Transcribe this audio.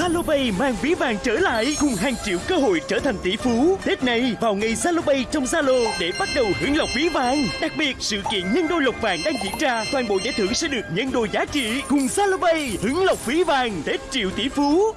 Zalopay mang ví vàng trở lại cùng hàng triệu cơ hội trở thành tỷ phú. Tết này vào ngày Zalopay trong Zalo để bắt đầu hưởng lộc ví vàng. Đặc biệt sự kiện nhân đôi lộc vàng đang diễn ra, toàn bộ giải thưởng sẽ được nhân đôi giá trị cùng Zalopay hưởng lộc ví vàng Tết triệu tỷ phú.